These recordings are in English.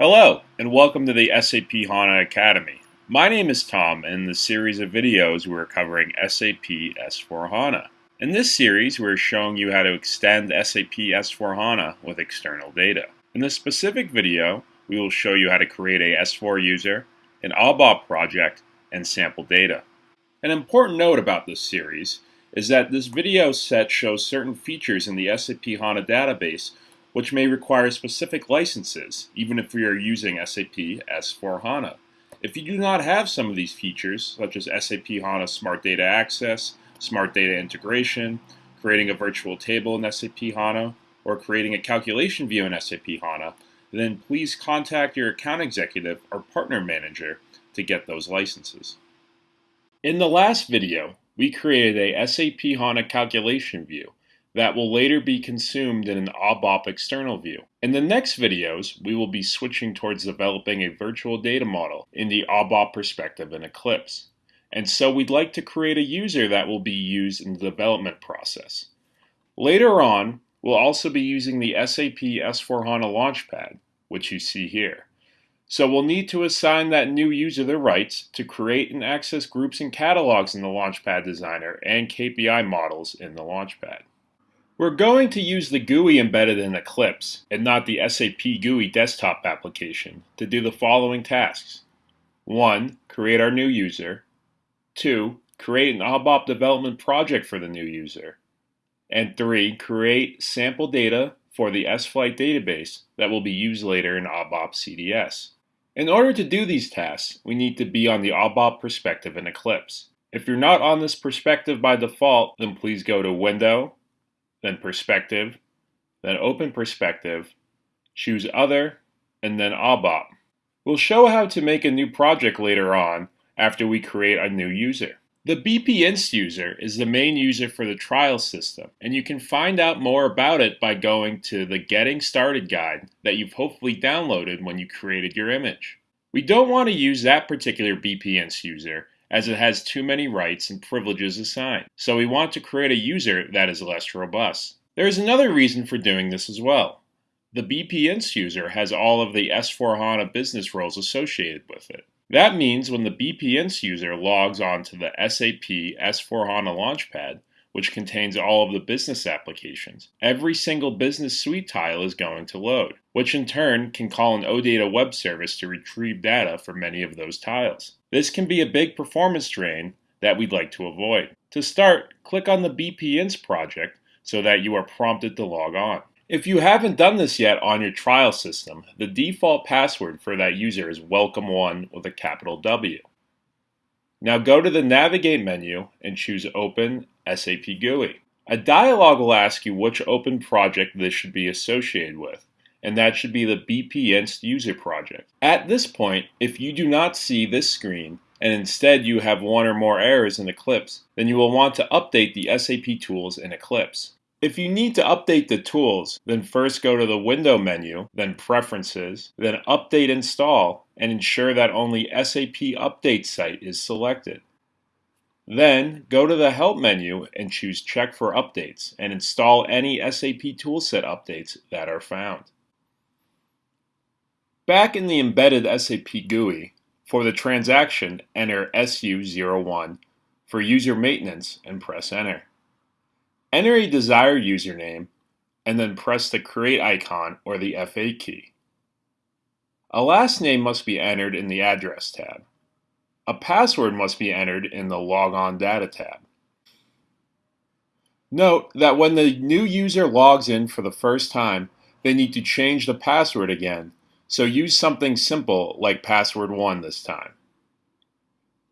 Hello, and welcome to the SAP HANA Academy. My name is Tom, and in this series of videos we're covering SAP S4HANA. In this series, we're showing you how to extend SAP S4HANA with external data. In this specific video, we will show you how to create a S4 user, an ABAP project, and sample data. An important note about this series is that this video set shows certain features in the SAP HANA database which may require specific licenses, even if we are using SAP S4HANA. If you do not have some of these features, such as SAP HANA Smart Data Access, Smart Data Integration, creating a virtual table in SAP HANA, or creating a calculation view in SAP HANA, then please contact your account executive or partner manager to get those licenses. In the last video, we created a SAP HANA calculation view that will later be consumed in an ABAP external view. In the next videos, we will be switching towards developing a virtual data model in the ABAP perspective in Eclipse. And so we'd like to create a user that will be used in the development process. Later on, we'll also be using the SAP S4HANA Launchpad, which you see here. So we'll need to assign that new user the rights to create and access groups and catalogs in the Launchpad Designer and KPI models in the Launchpad. We're going to use the GUI embedded in Eclipse and not the SAP GUI desktop application to do the following tasks. 1. Create our new user. 2. Create an ABAP development project for the new user. And 3. Create sample data for the S-Flight database that will be used later in ABAP CDS. In order to do these tasks, we need to be on the ABAP perspective in Eclipse. If you're not on this perspective by default, then please go to Window, then Perspective, then Open Perspective, choose Other, and then ABAP. We'll show how to make a new project later on after we create a new user. The BPInst user is the main user for the trial system, and you can find out more about it by going to the Getting Started guide that you've hopefully downloaded when you created your image. We don't want to use that particular BPInst user as it has too many rights and privileges assigned. So we want to create a user that is less robust. There is another reason for doing this as well. The BPInst user has all of the S4HANA business roles associated with it. That means when the BPInst user logs on to the SAP S4HANA Launchpad, which contains all of the business applications. Every single business suite tile is going to load, which in turn can call an OData web service to retrieve data for many of those tiles. This can be a big performance drain that we'd like to avoid. To start, click on the BPInst project so that you are prompted to log on. If you haven't done this yet on your trial system, the default password for that user is welcome1 with a capital W. Now go to the Navigate menu and choose Open SAP GUI. A dialog will ask you which open project this should be associated with, and that should be the BPInst user project. At this point, if you do not see this screen, and instead you have one or more errors in Eclipse, then you will want to update the SAP tools in Eclipse. If you need to update the tools, then first go to the Window menu, then Preferences, then Update Install, and ensure that only SAP Update Site is selected. Then, go to the Help menu and choose Check for Updates and install any SAP Toolset updates that are found. Back in the embedded SAP GUI, for the transaction, enter SU01 for user maintenance and press Enter. Enter a desired username and then press the Create icon or the F8 key. A last name must be entered in the Address tab. A password must be entered in the logon Data tab. Note that when the new user logs in for the first time, they need to change the password again, so use something simple like password 1 this time.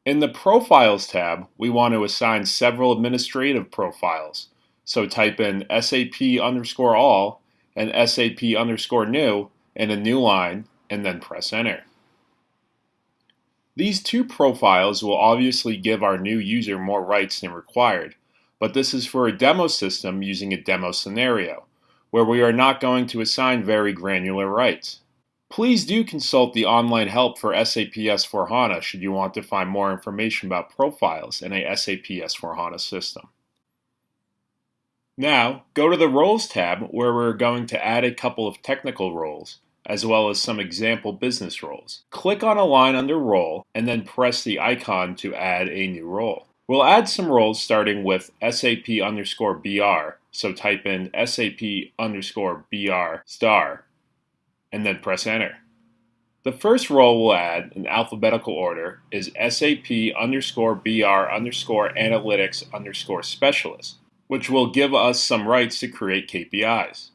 In the Profiles tab, we want to assign several administrative profiles, so type in SAP underscore all and SAP underscore new in a new line and then press enter. These two profiles will obviously give our new user more rights than required, but this is for a demo system using a demo scenario, where we are not going to assign very granular rights. Please do consult the online help for SAP S4HANA should you want to find more information about profiles in a SAP S4HANA system. Now, go to the Roles tab where we're going to add a couple of technical roles, as well as some example business roles. Click on a line under Role, and then press the icon to add a new role. We'll add some roles starting with SAP underscore BR, so type in SAP underscore BR star, and then press enter. The first role we'll add in alphabetical order is SAP underscore BR underscore analytics underscore specialist, which will give us some rights to create KPIs.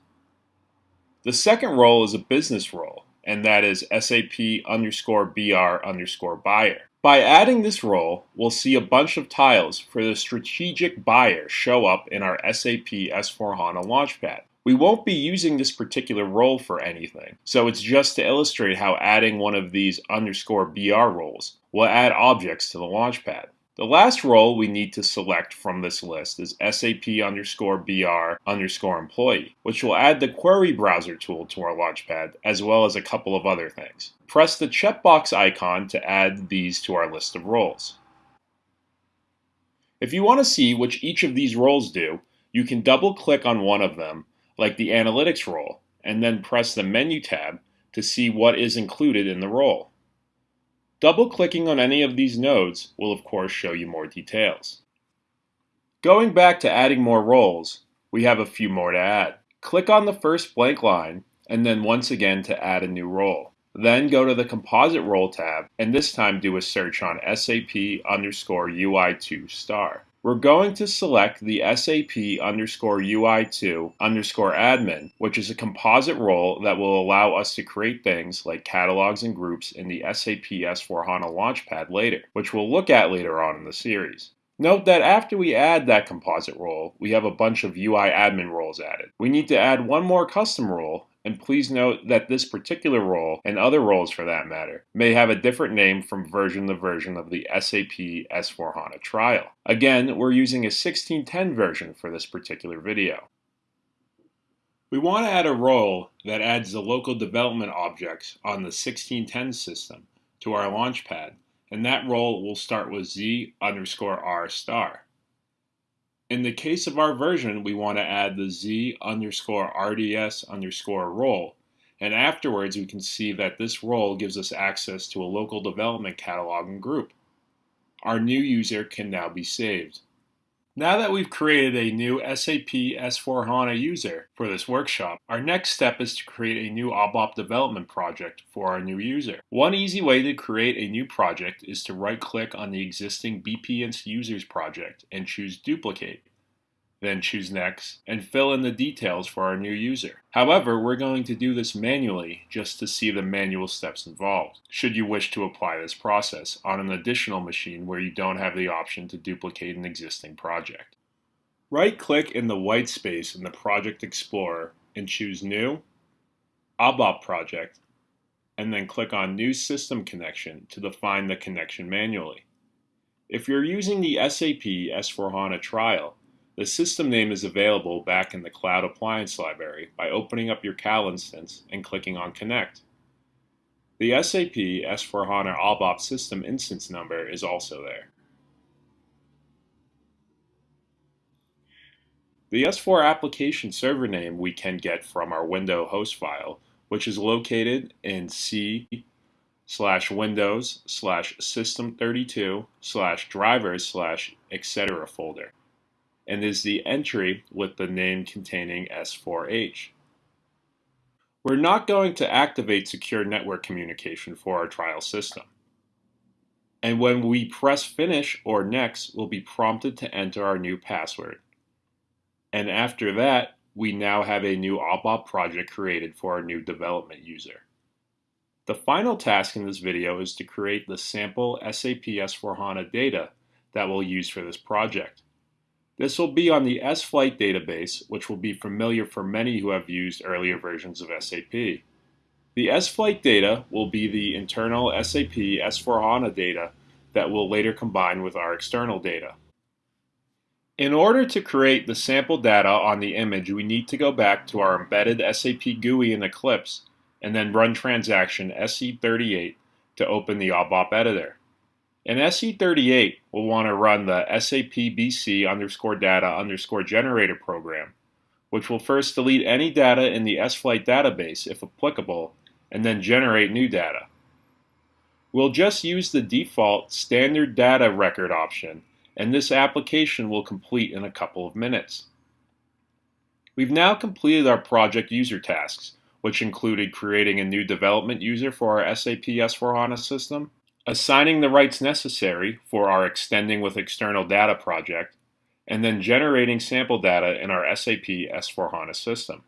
The second role is a business role, and that is SAP underscore BR underscore buyer. By adding this role, we'll see a bunch of tiles for the strategic buyer show up in our SAP S4HANA Launchpad. We won't be using this particular role for anything, so it's just to illustrate how adding one of these underscore BR roles will add objects to the Launchpad. The last role we need to select from this list is SAP underscore BR underscore employee, which will add the query browser tool to our Launchpad, as well as a couple of other things. Press the checkbox icon to add these to our list of roles. If you want to see which each of these roles do, you can double click on one of them, like the analytics role, and then press the menu tab to see what is included in the role. Double-clicking on any of these nodes will of course show you more details. Going back to adding more roles, we have a few more to add. Click on the first blank line, and then once again to add a new role. Then go to the Composite Role tab, and this time do a search on SAP underscore UI2 star. We're going to select the SAP underscore UI2 underscore admin, which is a composite role that will allow us to create things like catalogs and groups in the SAP S4HANA Launchpad later, which we'll look at later on in the series. Note that after we add that composite role, we have a bunch of UI admin roles added. We need to add one more custom role, and please note that this particular role, and other roles for that matter, may have a different name from version to version of the SAP S4HANA trial. Again, we're using a 1610 version for this particular video. We want to add a role that adds the local development objects on the 1610 system to our Launchpad, and that role will start with z underscore r star. In the case of our version, we want to add the z underscore rds underscore role. And afterwards, we can see that this role gives us access to a local development catalog and group. Our new user can now be saved. Now that we've created a new SAP S4HANA user for this workshop, our next step is to create a new ABAP development project for our new user. One easy way to create a new project is to right-click on the existing BPinst users project and choose Duplicate. Then choose Next and fill in the details for our new user. However, we're going to do this manually just to see the manual steps involved, should you wish to apply this process on an additional machine where you don't have the option to duplicate an existing project. Right-click in the white space in the Project Explorer and choose New, ABAP Project, and then click on New System Connection to define the connection manually. If you're using the SAP S4HANA trial, the system name is available back in the Cloud Appliance Library by opening up your CAL instance and clicking on Connect. The SAP S4HANA ABAP system instance number is also there. The S4 application server name we can get from our window host file, which is located in C slash windows slash system32 slash drivers slash etc folder and is the entry with the name containing S4H. We're not going to activate secure network communication for our trial system. And when we press Finish or Next, we'll be prompted to enter our new password. And after that, we now have a new ABAP project created for our new development user. The final task in this video is to create the sample SAP S4HANA data that we'll use for this project. This will be on the S-Flight database, which will be familiar for many who have used earlier versions of SAP. The S-Flight data will be the internal SAP S4HANA data that will later combine with our external data. In order to create the sample data on the image, we need to go back to our embedded SAP GUI in Eclipse and then run transaction SE38 to open the ABAP editor. In SE38, we'll want to run the SAP BC underscore data underscore generator program, which will first delete any data in the S-Flight database, if applicable, and then generate new data. We'll just use the default standard data record option and this application will complete in a couple of minutes. We've now completed our project user tasks, which included creating a new development user for our SAP S4HANA system, assigning the rights necessary for our Extending with External Data project, and then generating sample data in our SAP S4HANA system.